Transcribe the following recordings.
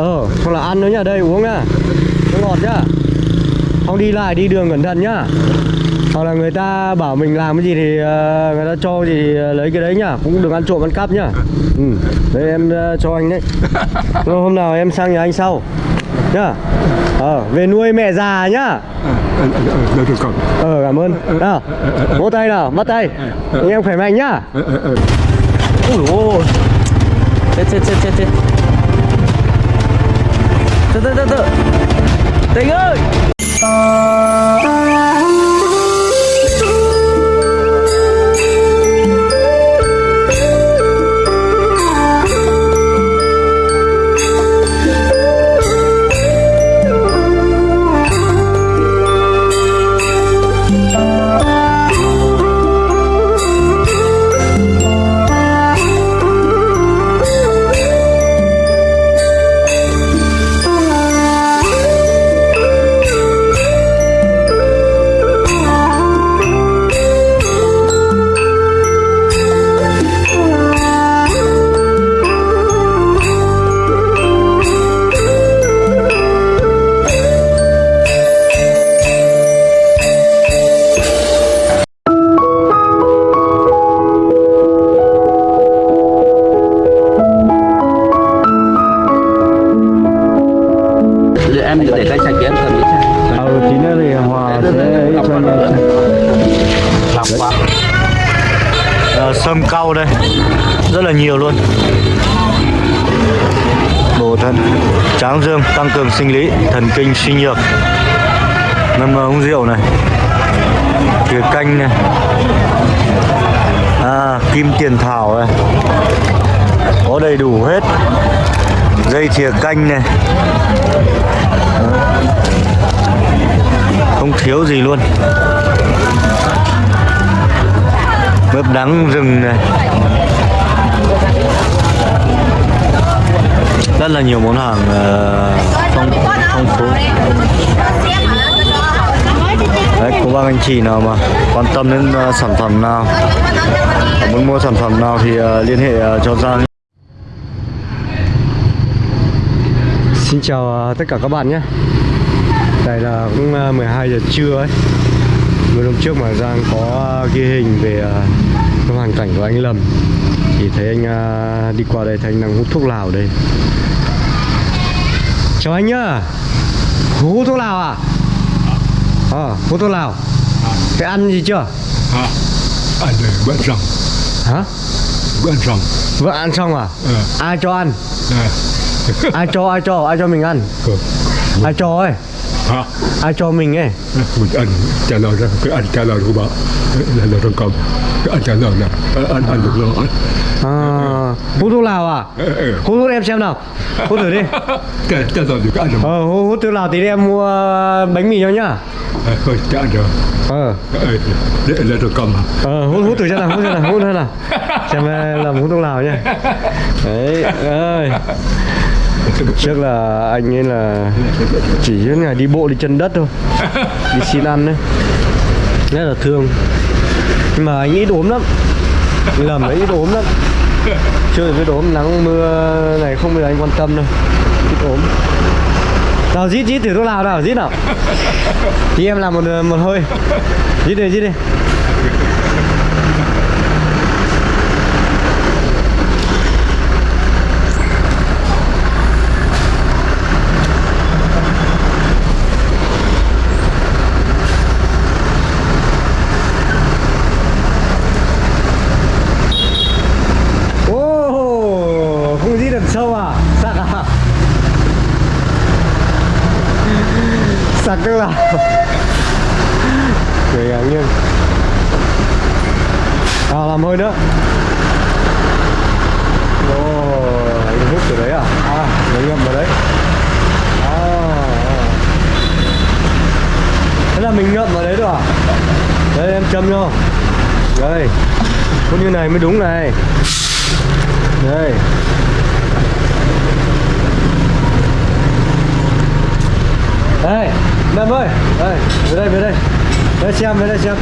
Ờ, hoặc là ăn nữa nhá, đây uống nhá. Nước ngọt nhá. Không đi lại, đi đường cẩn thận nhá. Hoặc là người ta bảo mình làm cái gì thì ờ, người ta cho thì ờ, lấy cái đấy nhá. Cũng đừng ăn trộm ăn cắp nhá. Ừ, đấy em ờ, cho anh đấy. Hôm nào em sang nhà anh sau. Nhá. Ờ, về nuôi mẹ già nhá. Được được còn. Ờ, cảm ơn. Nào, vỗ tay nào, bắt tay. Anh em khỏe mạnh nhá. Ui ôi. Chết chết chết chết chết từ từ từ từ. Tình ơi. Tráng dương tăng cường sinh lý thần kinh suy nhược. Ngâm ờ, uống rượu này. Thìa canh này. À, kim tiền thảo này. Có đầy đủ hết. Dây thìa canh này. Không thiếu gì luôn. Mướp đắng rừng này. Rất là nhiều món hàng ờ, phong phong phú. Đấy cô bác anh chị nào mà quan tâm đến uh, sản phẩm nào muốn mua sản phẩm nào thì uh, liên hệ uh, cho Giang. Xin chào tất cả các bạn nhé. Đây là cũng 12 giờ trưa ấy. Vừa hôm trước mà Giang có ghi hình về ờ, cái hoàn cảnh của anh Lâm Thì thấy anh đi qua đây thấy anh đang hút thuốc lào đây. Chào anh nhá Hút thuốc lào à? Ờ, hút thuốc lào Thế ăn gì chưa? À, anh này vẫn rằng, Hả? vẫn rằng. Vợ ăn xong à? Ờ. Ai cho ăn? Nè, Ai cho, ai cho, ai cho mình ăn? Ờ, Ai cho ấy? Hả? Ai cho mình ấy? Mình anh trả lời ra cái anh trả lời của bà là là trong cầm. Cái anh trả lời nè, anh anh được rồi. À, hút thuốc lào à? Ờ, ờ. Hút hút em xem nào Hút thử đi Trả lời được cái anh rồi. Ờ hút, thuốc lào tí đi em mua bánh mì cho nhá À, Thôi trả anh rồi. Ờ Ờ, Để là trong cầm? Ờ hút, hút thử xem nào hút xem nào hút xem nào Xem em làm hút thuốc lào nhá Đấy ơi Trước là anh ấy là chỉ những ngày đi bộ đi chân đất thôi. Đi xin ăn đấy. Rất là thương. Nhưng mà anh ít ốm lắm. Lầm đấy ít ốm lắm. Chưa biết ốm nắng mưa này không bao giờ anh quan tâm đâu. Ít ốm Nào rít rít thử thuốc lào nào rít nào. Thì em làm một một hơi. Rít đi rít đi Ô, không rít được sâu à? Sặc à? Là Người ngang nghiêng. À, làm hơi nữa. Ồ, anh hút từ đấy à? À, nó ngậm vào đấy. À, à. Thế là mình ngậm vào đấy được à? Đây em châm cho Đây. Có như này mới đúng này. Đây. Đây Lâm ơi, đây, về đây về đây. Đây xem, về đây xem.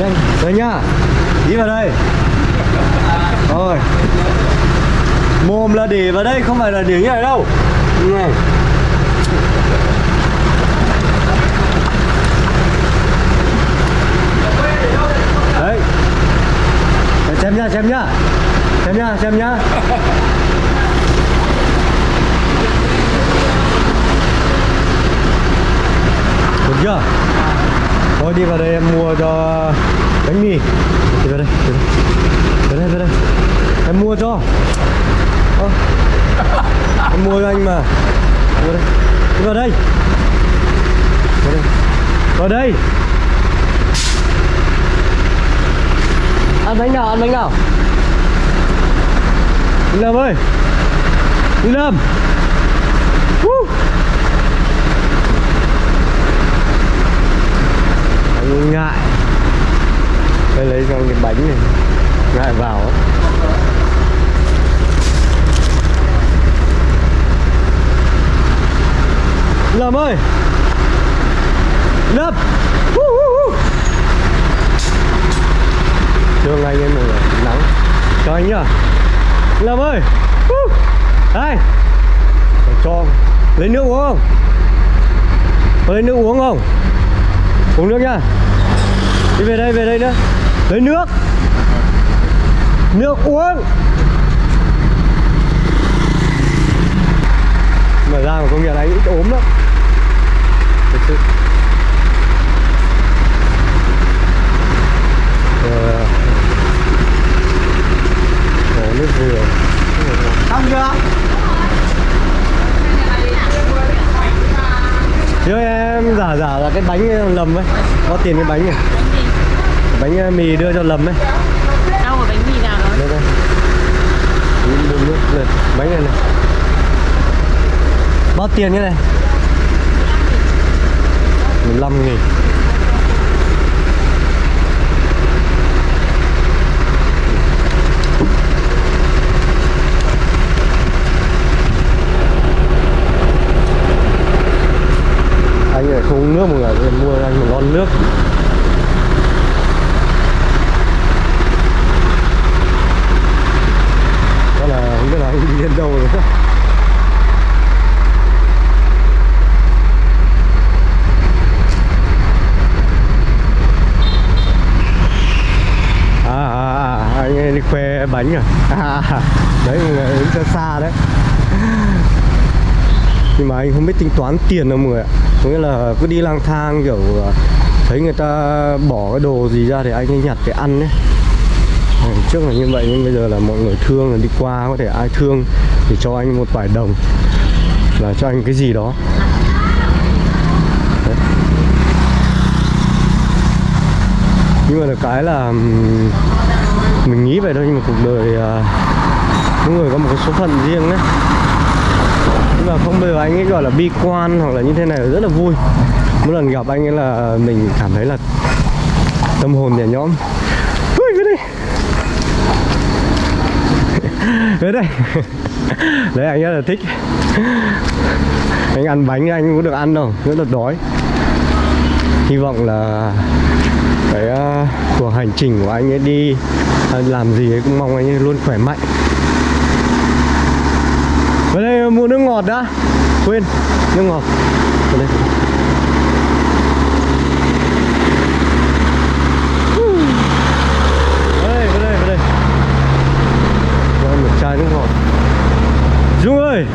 Nhanh, về nhá. Đi vào đây. Rồi. Mồm là để vào đây, không phải là để như này đâu. Này. Đấy. Xem nhá xem nhá. Xem nhá xem nhá. Chưa? Thôi đi vào đây em mua cho bánh mì. Đi vào đây đi vào đây. Vào đây, em mua cho. Ơ, em mua cho anh mà. Vào đây. Đi vào đây. Vào đây. Vào đây. Ăn bánh nào ăn bánh nào? Lâm ơi. Đi lâm. Woo. anh ngại đây lấy cho cái bánh này. Ngại vào. Á. Lâm ơi! Lâm. Thương anh em mọi người Nắng. Cho anh nhá. Lâm ơi. Đây. Cho. Lấy nước uống không? Có lấy nước uống không? Uống nước nhá Đi về đây về đây nữa Lấy nước. Nước uống. Mở ra mà công nhận anh ít ốm lắm. Thực sự. Ờ, nước dừa Xong chưa? Chứ em giả giả là cái bánh lầm ấy. Có tiền cái bánh này Bánh ờ, mì đưa cho lầm ấy. Đâu ở bánh mì nào đó. Đây đây. Đi mua nước này Bánh này này. Bao tiền như này. 15 nghìn Anh lại không uống nước mọi người Thì mua cho anh một lon nước Đó là không biết là anh đi đến đâu rồi à, à, à anh ấy đi khoe bánh à, à đấy mọi người đứng xa xa đấy. Nhưng mà anh không biết tính toán tiền đâu mọi người ạ. Có nghĩa là cứ đi lang thang kiểu ờ, thấy người ta bỏ cái đồ gì ra thì anh ấy nhặt để ăn đấy trước là như vậy nhưng bây giờ là mọi người thương là đi qua có thể ai thương thì cho anh một vài đồng. Là cho anh cái gì đó. Đấy. nhưng mà được cái là mình nghĩ vậy thôi nhưng mà cuộc đời à, mỗi người có một cái số phận riêng đấy nhưng mà không bao giờ anh ấy gọi là bi quan hoặc là như thế này rất là vui. Mỗi lần gặp anh ấy là mình cảm thấy là tâm hồn nhẹ nhõm. Ui, cái đây Tới đây Đấy anh rất là thích. Anh ăn bánh anh cũng được ăn đâu Rất là đói. Hy vọng là Cái uh, cuộc hành trình của anh ấy đi ờ, Làm gì ấy cũng mong anh ấy luôn khỏe mạnh. Vào đây mua nước ngọt đã. Quên Nước ngọt. Vào đây. Đây, đây, đây. Một chai nước ngọt. Dung ơi!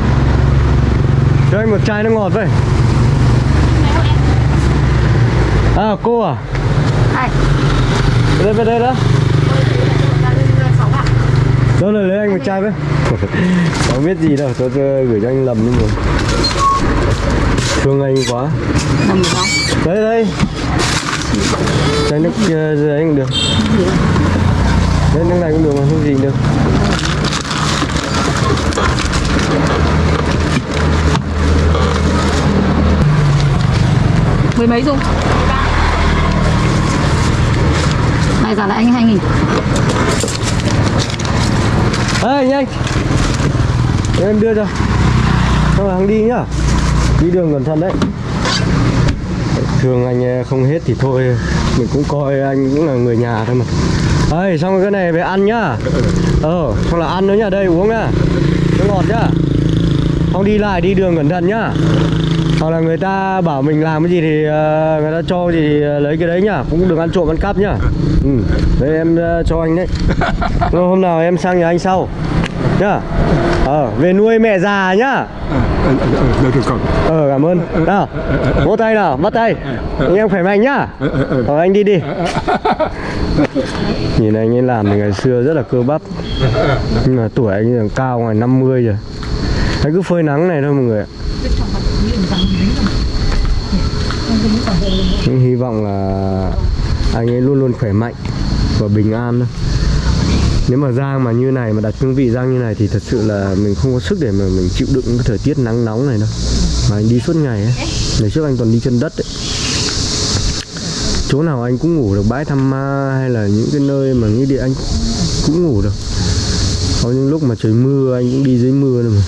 Cho anh một chai nước ngọt vậy. À cô à? Ai? Về đây về đây đó. Đâu rồi lấy anh một chai với? Không biết gì đâu Tôi, tôi gửi cho anh lầm nhưng mà. Thương anh quá. Nằm không? Đây đây. Chai nước kia dưới anh cũng được. Đấy nước này cũng được mà không gì được. Mười mấy dung? Này giả lại anh 2 nghìn. Ê nhanh Để em đưa cho. Xong là hắn đi nhá. Đi đường cẩn thận đấy. Thường anh ờ, không hết thì thôi. Mình cũng coi anh cũng là người nhà thôi mà. Ê, xong cái này về ăn nhá. Ờ xong là ăn nữa nhá. Đây, uống nhá. Nó ngọt nhá. Không đi lại, đi đường cẩn thận nhá. Hoặc là người ta bảo mình làm cái gì thì ờ, người ta cho thì ờ, lấy cái đấy nhá. Cũng đừng ăn trộm ăn cắp nhá. Ừ. Đấy em ờ, cho anh đấy. Rồi, Hôm nào em sang nhà anh sau. Nhá. Ờ, về nuôi mẹ già nhá. Ờ, cảm ơn. Nào, vỗ tay nào, bắt tay. Anh em khỏe mạnh nhá. Ờ, anh đi đi. Nhìn anh ấy làm thì ngày xưa rất là cơ bắp. Nhưng mà tuổi anh cao ngoài 50 rồi. Anh cứ phơi nắng này thôi mọi người ạ Nhưng hy vọng là anh ấy luôn luôn khỏe mạnh và bình an thôi nếu mà Giang mà như này, mà đặt cương vị Giang như này thì thật sự là mình không có sức để mà mình chịu đựng cái thời tiết nắng nóng này đâu. Mà anh đi suốt ngày ấy. Ngày trước anh còn đi chân đất ấy. Chỗ nào anh cũng ngủ được, bãi thăm ma hay là những cái nơi mà như địa anh cũng ngủ được. Có những lúc mà trời mưa, anh cũng đi dưới mưa nữa mà.